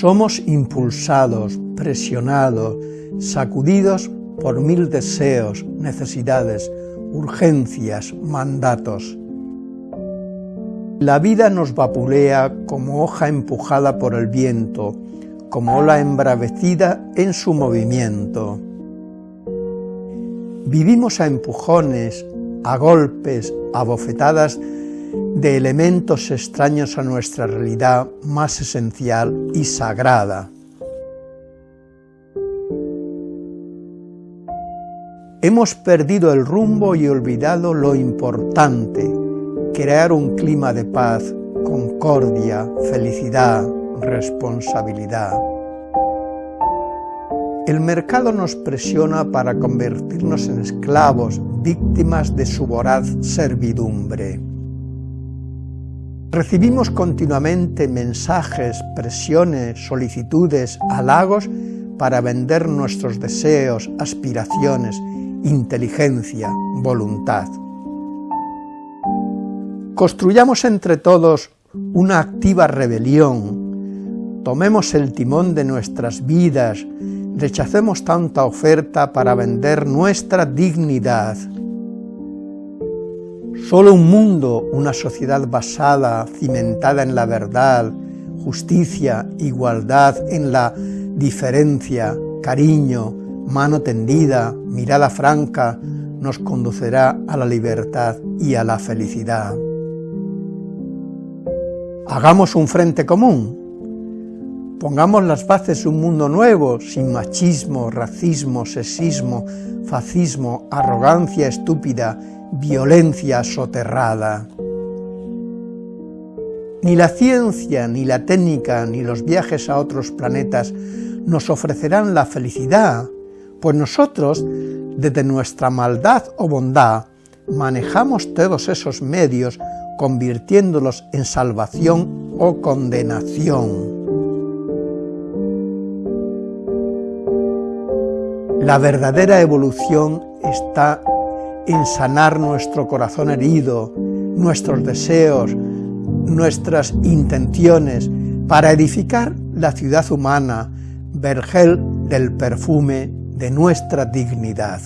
Somos impulsados, presionados, sacudidos por mil deseos, necesidades, urgencias, mandatos. La vida nos vapulea como hoja empujada por el viento, como ola embravecida en su movimiento. Vivimos a empujones, a golpes, a bofetadas de elementos extraños a nuestra realidad más esencial y sagrada. Hemos perdido el rumbo y olvidado lo importante, crear un clima de paz, concordia, felicidad, responsabilidad. El mercado nos presiona para convertirnos en esclavos, víctimas de su voraz servidumbre. Recibimos continuamente mensajes, presiones, solicitudes, halagos para vender nuestros deseos, aspiraciones, inteligencia, voluntad. Construyamos entre todos una activa rebelión, tomemos el timón de nuestras vidas, rechacemos tanta oferta para vender nuestra dignidad. Solo un mundo, una sociedad basada, cimentada en la verdad, justicia, igualdad en la diferencia, cariño, mano tendida, mirada franca, nos conducirá a la libertad y a la felicidad. Hagamos un frente común, pongamos las bases de un mundo nuevo, sin machismo, racismo, sexismo, fascismo, arrogancia estúpida, violencia soterrada. Ni la ciencia, ni la técnica, ni los viajes a otros planetas nos ofrecerán la felicidad, pues nosotros, desde nuestra maldad o bondad, manejamos todos esos medios convirtiéndolos en salvación o condenación. La verdadera evolución está en sanar nuestro corazón herido, nuestros deseos, nuestras intenciones, para edificar la ciudad humana, vergel del perfume de nuestra dignidad.